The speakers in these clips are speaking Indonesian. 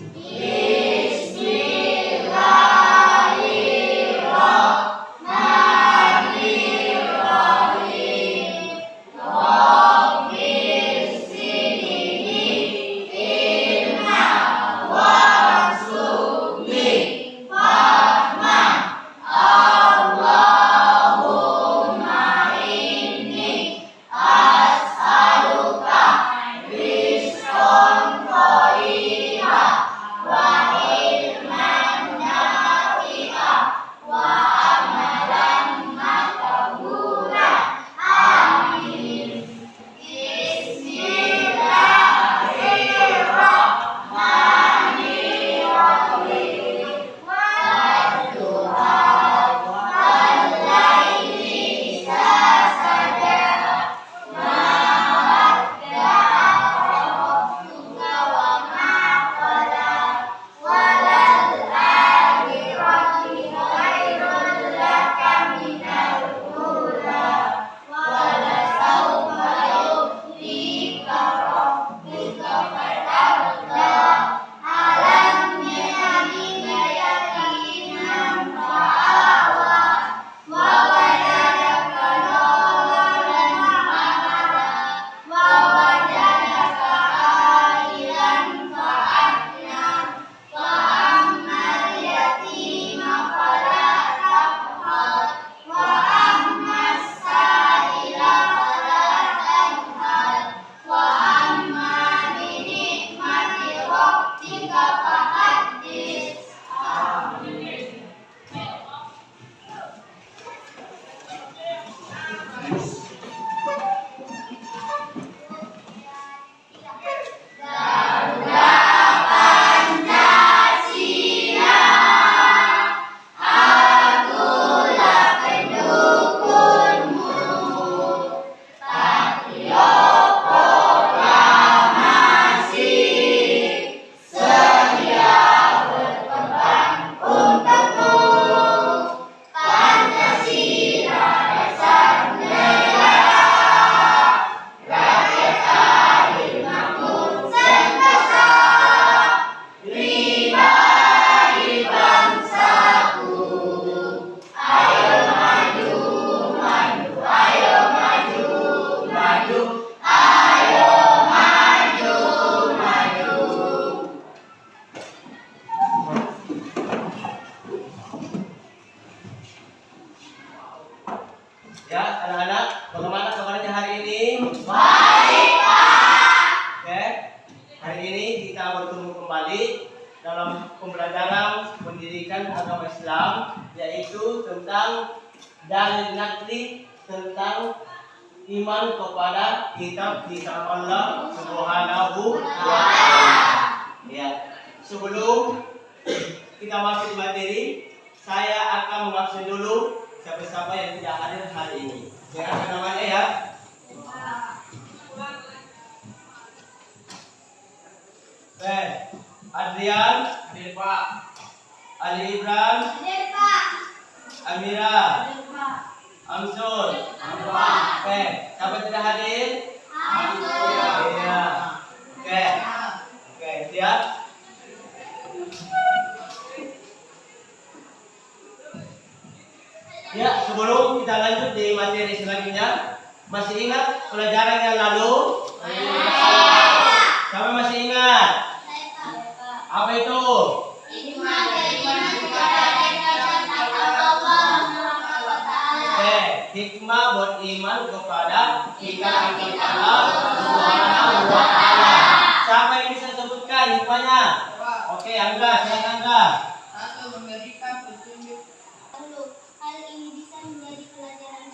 Yeah. Ya, anak-anak, bagaimana kabarnya hari ini? Baik, Pak. Oke. Hari ini kita bertemu kembali dalam pembelajaran pendidikan agama Islam yaitu tentang dalil nakli tentang iman kepada kitab-kitab Allah Subhanahu wa taala. Ya. Sebelum kita masuk materi, saya akan mengabsen dulu siapa-siapa yang tidak hadir hari ini. Dengarkan namanya ya. Eh, Adrian, hadir Pak. Ali Ibrahim, Hadir, Pak. Amira, Hadir, Pak. Amsul, Hadir, Pak. Oke, siapa tidak hadir? Hadir. Iya. Oke. Oke, siap. Ya, sebelum kita lanjut di materi selanjutnya, masih ingat pelajaran yang lalu? Siapa masih ingat? Apa itu? Oke, hikmah buat iman kepada kita Allah Subhanahu. Siapa yang bisa sebutkan hikmahnya? Oke, Angga, silakan Angga. Satu memberikan petunjuk Lalu, hal ini bisa menjadi pelajaran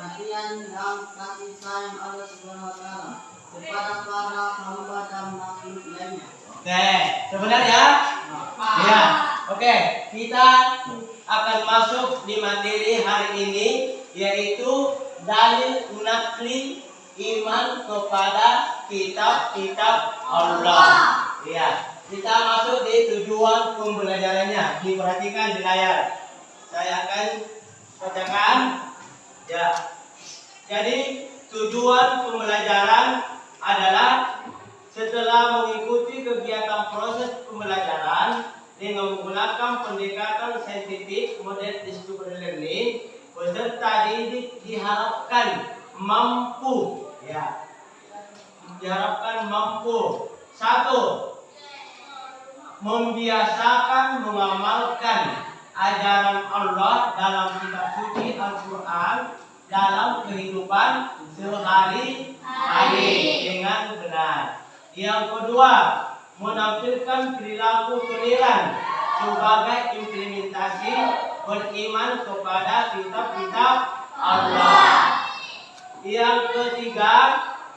perhatian dan kasih sayang Allah Subhanahu wa taala kepada para hamba dan makhluk lainnya. Oke, sebenarnya ya. Oke, kita akan masuk di materi hari ini yaitu dalil nakli iman kepada kitab-kitab Allah. Ya, kita masuk di tujuan pembelajarannya. Diperhatikan di layar. Saya akan bacakan. Ya. Jadi tujuan pembelajaran adalah setelah mengikuti kegiatan proses pembelajaran dengan menggunakan pendekatan saintifik model discovery learning, peserta didik diharapkan mampu ya. Diharapkan mampu. Satu membiasakan mengamalkan ajaran Allah dalam kitab suci Al-Quran dalam kehidupan sehari-hari dengan benar. Yang kedua, menampilkan perilaku toleran sebagai implementasi beriman kepada kitab-kitab Allah. Yang ketiga,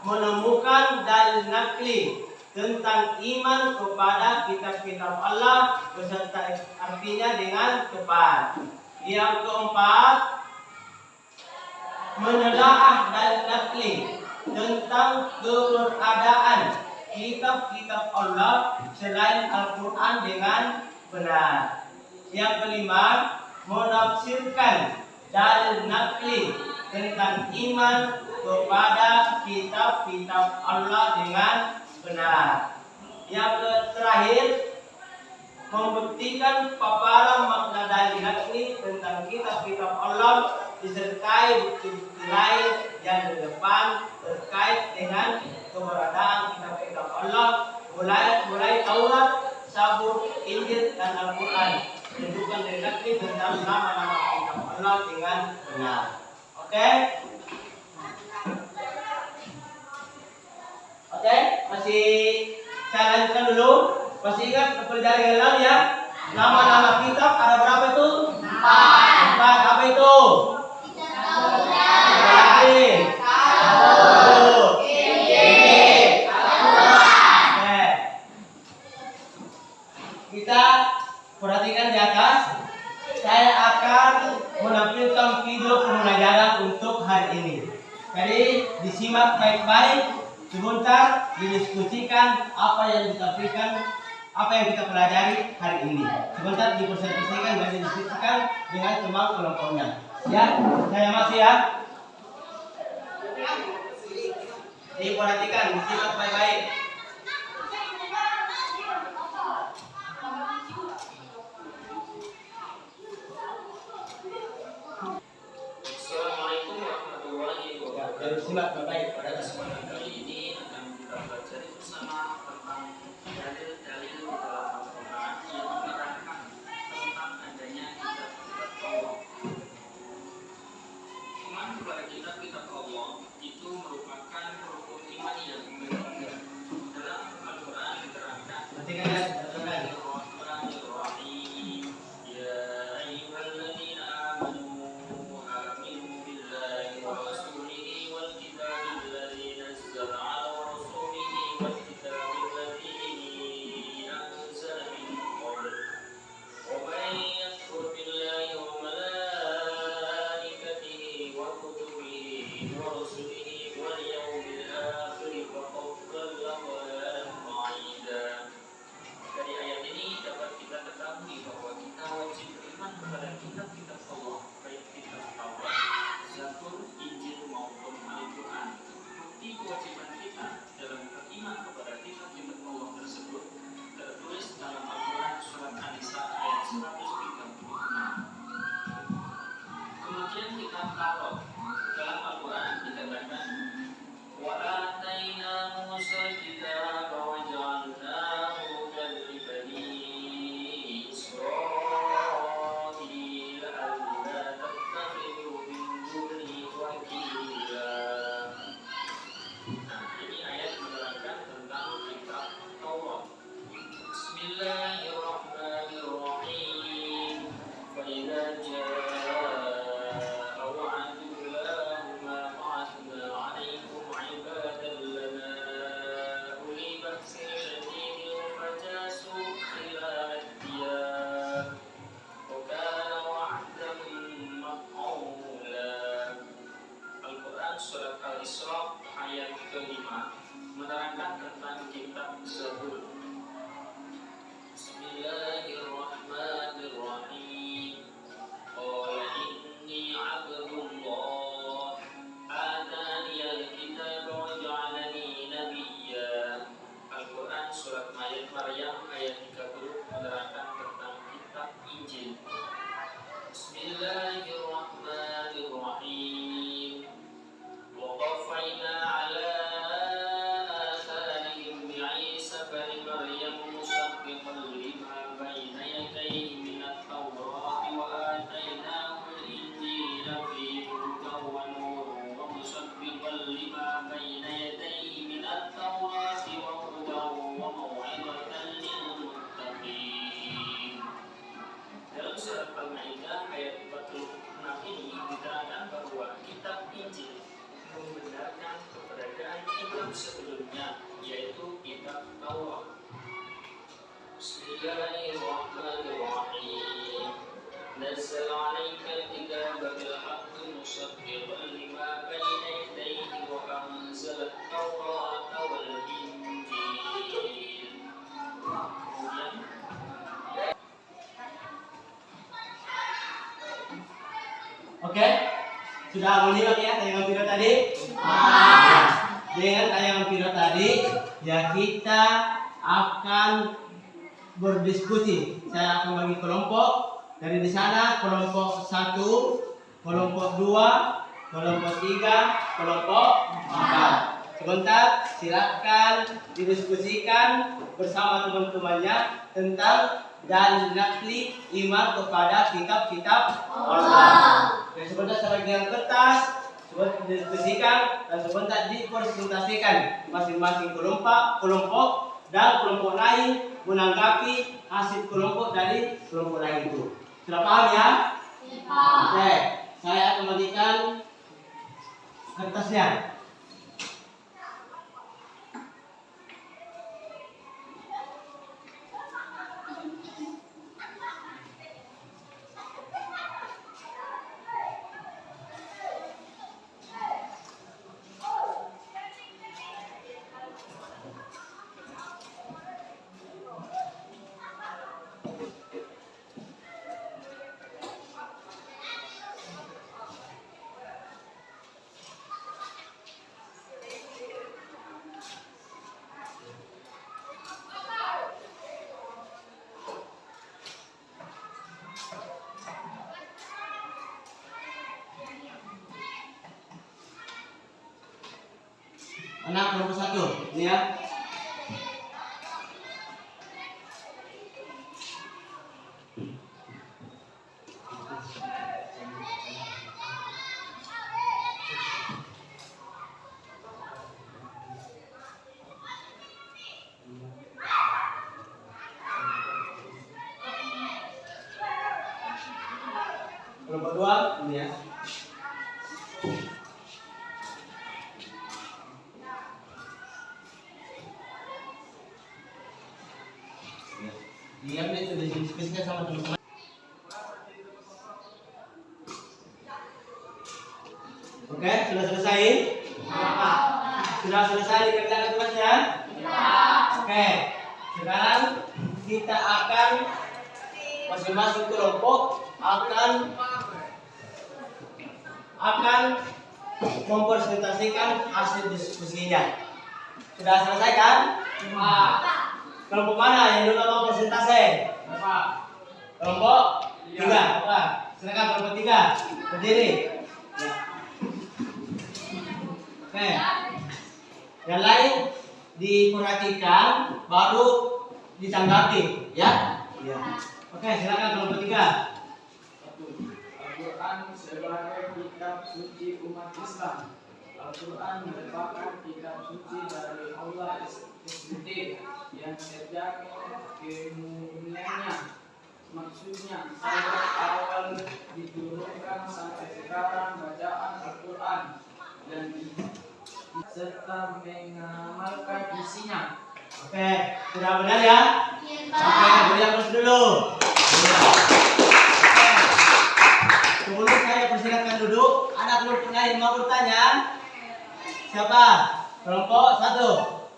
menemukan dalil nakli tentang iman kepada kitab-kitab Allah beserta artinya dengan tepat. Yang keempat, menelaah dalil nakli tentang keberadaan kitab-kitab Allah selain Al-Quran dengan benar. Yang kelima, menafsirkan dalil nakli tentang iman kepada kitab-kitab Allah dengan benar. Yang terakhir, membuktikan paparan makna dalil nakli tentang kitab-kitab Allah disertai bukti-bukti lain yang di depan terkait dengan keberadaan kitab-kitab Allah mulai mulai Taurat, Sabur, Injil dan Al-Quran menunjukkan nakli tentang nama-nama kitab Allah dengan benar. Oke? Oke, masih saya lanjutkan dulu. Masih ingat pelajaran yang lalu ya? Nama-nama kitab ada berapa itu? Empat. Empat. Apa itu? Ibrahim. Satu. Injil. Oke. Kita perhatikan di atas. Saya akan menampilkan video pembelajaran untuk hari ini. Jadi disimak baik-baik. Sebentar didiskusikan apa yang ditampilkan, apa yang kita pelajari hari ini. Sebentar dipresentasikan dan didiskusikan dengan teman kelompoknya. Ya, saya masih ya. Diperhatikan, disimak baik-baik. Assalamualaikum warahmatullahi wabarakatuh. Baik-baik kepada kitab-kitab Allah, kitab Injil. Bismillahirrahmanirrahim. Bismillahirrahmanirrahim. نزل عليك الكتاب بالحق مصدقا لما بين يديه وأنزل التوراة والإنجيل. Kemudian Oke? Sudah menyimak ya tayangan video tadi? Dengan tayangan video tadi, ya kita akan berdiskusi. Saya akan bagi kelompok. Dari di sana kelompok satu, kelompok dua, kelompok tiga, kelompok empat. Sebentar, silakan didiskusikan bersama teman-temannya tentang dan nakli iman kepada kitab-kitab Allah. Dan sebentar saya bagian kertas, sebentar didiskusikan dan sebentar dipresentasikan masing-masing kelompok, kelompok dan kelompok lain menanggapi hasil kelompok dari kelompok lain itu. Sudah paham ya? Oke, saya akan bagikan kertasnya. Anak kelompok satu, ini ya. Dua, ini ya. Sama teman-teman. Oke, sudah selesai? Sudah selesai dikerjakan tugasnya? Oke, sekarang kita akan masing-masing kelompok akan akan mempresentasikan hasil diskusinya. Sudah selesai kan? Kelompok mana yang dulu mau presentasi? Kelompok tiga. Pak. Silakan kelompok tiga. Berdiri. Ya. Oke. Yang lain diperhatikan baru ditanggapi, ya? Iya. Oke, silakan kelompok tiga. Al-Quran sebagai kitab suci umat Islam. Al-Quran merupakan kitab suci dari Allah sendiri yang terjamin kemuliaannya. Maksudnya, sejak awal diturunkan sampai sekarang bacaan Al-Quran dan serta mengamalkan isinya. Oke, sudah benar ya? Oke, beri aplaus dulu. Iya. Oke. Sebelum saya persilakan duduk, ada kelompok lain mau bertanya? Siapa? Kelompok satu.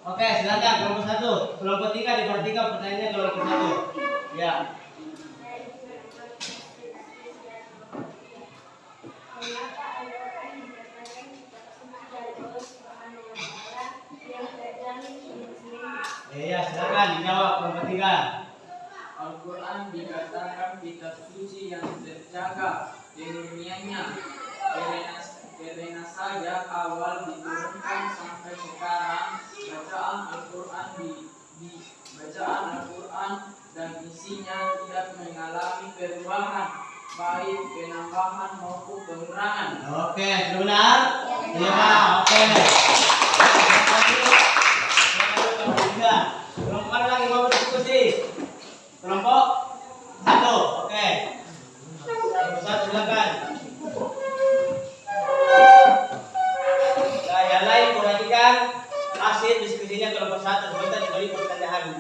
Oke, silakan kelompok satu. Kelompok tiga diperhatikan pertanyaannya kelompok satu. Ya. Iya, silakan dijawab kelompok tiga. Al-Quran dikatakan kitab suci yang terjaga ilmiahnya karena, karena saja awal diturunkan sampai sekarang bacaan Al-Quran di, di bacaan Al-Quran dan isinya tidak mengalami perubahan baik penambahan maupun pengurangan. Oke, benar? Iya, Pak. Oke. Kelompok lagi mau berdiskusi? Kelompok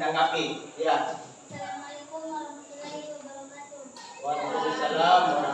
ditanggapi. Ya. Assalamualaikum warahmatullahi wabarakatuh. Waalaikumsalam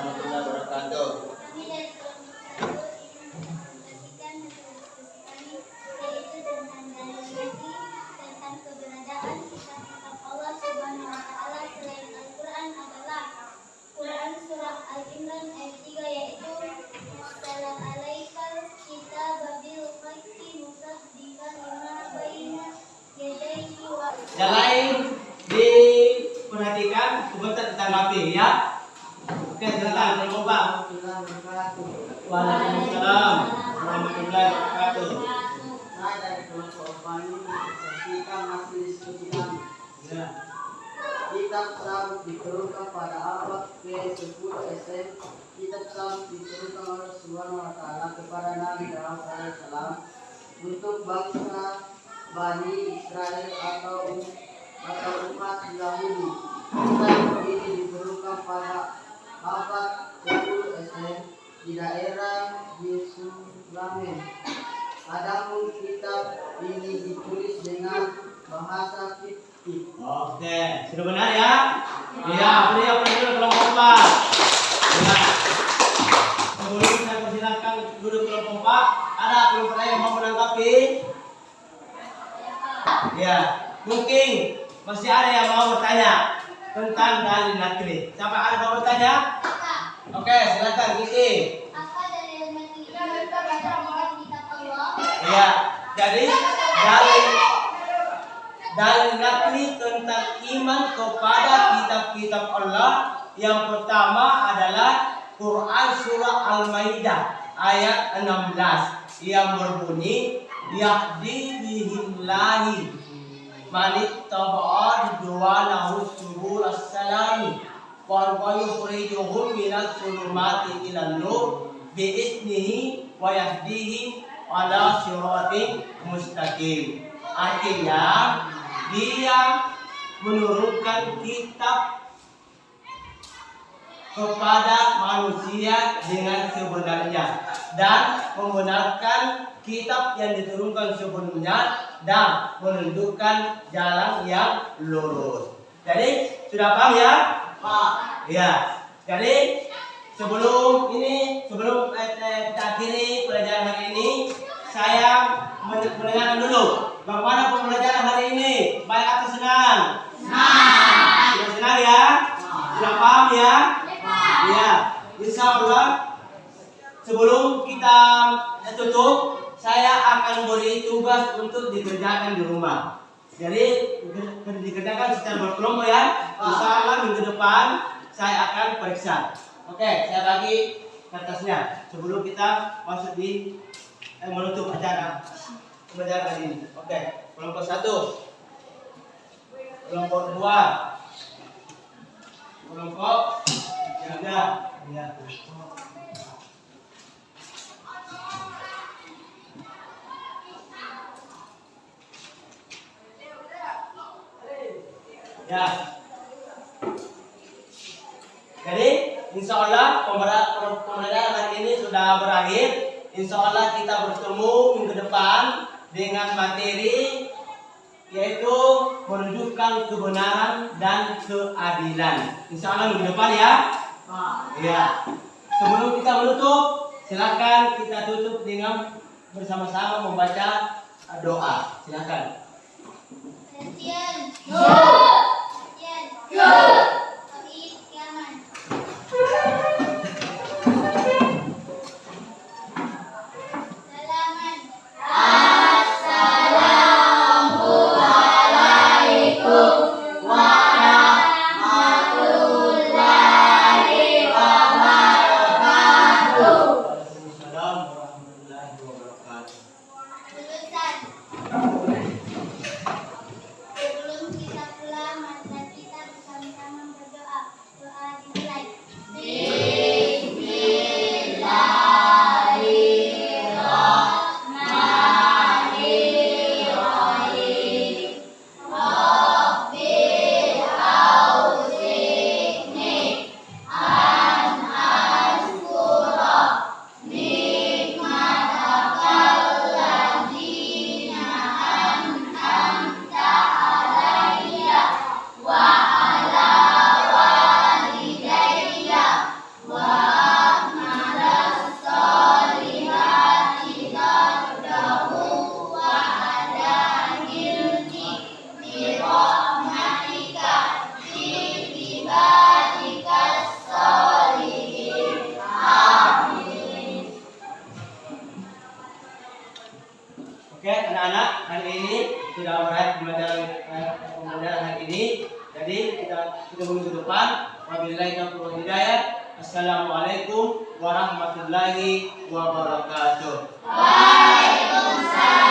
kepada Nabi Daud alaihissalam untuk bangsa Bani Israel atau atau umat Yahudi. Kitab ini diperlukan pada abad 10 SM di daerah Yerusalem. Adapun kitab ini ditulis dengan bahasa Kipti. Oke, sudah benar ya? Iya, beri apa dulu kelompok kasih. Pak, ada yang mau menanggapi? Ya, mungkin masih ada yang mau bertanya tentang dalil nakli. Siapa ada yang mau bertanya? Oke, silakan Kiki. Apa dalil Allah? Ya, jadi dalil dalil nakli tentang iman kepada kitab-kitab Allah yang pertama adalah Quran surah Al-Maidah ayat 16 yang berbunyi yahdi bihillahi manik taba'ad duwalahu subul as-salami. Wa yukhrijuhum minal sulumati ilan nur biiznihi wa yahdihim ala mustaqim. Artinya dia menurunkan kitab kepada manusia dengan sebenarnya dan membenarkan kitab yang diturunkan sebelumnya dan menunjukkan jalan yang lurus. Jadi sudah paham ya? Pak. Ya. Jadi sebelum ini sebelum eh, eh, kita akhiri pelajaran hari ini saya men- mendengarkan dulu bagaimana pembelajaran hari ini baik atau senang? Senang. Sudah senang ya? Sudah paham ya? Ya. Insya Allah sebelum kita tutup saya akan beri tugas untuk dikerjakan di rumah. Jadi di- dikerjakan secara berkelompok ya. Insya Allah minggu depan saya akan periksa. Oke, saya bagi kertasnya sebelum kita masuk di eh, menutup acara pembelajaran hari ini. Oke, kelompok satu, kelompok dua, kelompok ya. Ya. Jadi, insya Allah pembelajaran hari ini sudah berakhir. Insya Allah kita bertemu minggu depan dengan materi yaitu menunjukkan kebenaran dan keadilan. Insya Allah minggu depan ya. Ya. Sebelum kita menutup, silakan kita tutup dengan bersama-sama membaca doa. Silakan. Perhatian. Berakhir pembelajaran eh, pembelajaran hari ini. Jadi kita kita menuju ke depan. Wabillahi taufiq wal hidayah. Assalamualaikum warahmatullahi wabarakatuh. Waalaikumsalam